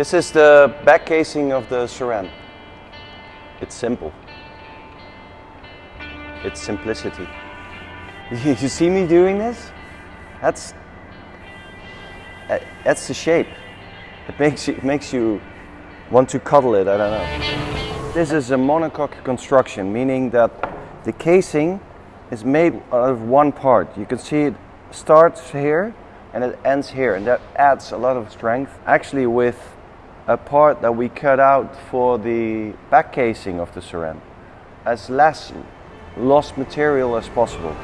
This is the back casing of the Saran. It's simple. It's simplicity. You see me doing this? That's uh, that's the shape. It makes you, it makes you want to cuddle it, I don't know. This is a monocoque construction, meaning that the casing is made out of one part. You can see it starts here and it ends here and that adds a lot of strength. Actually with a part that we cut out for the back casing of the Saran as less lost material as possible.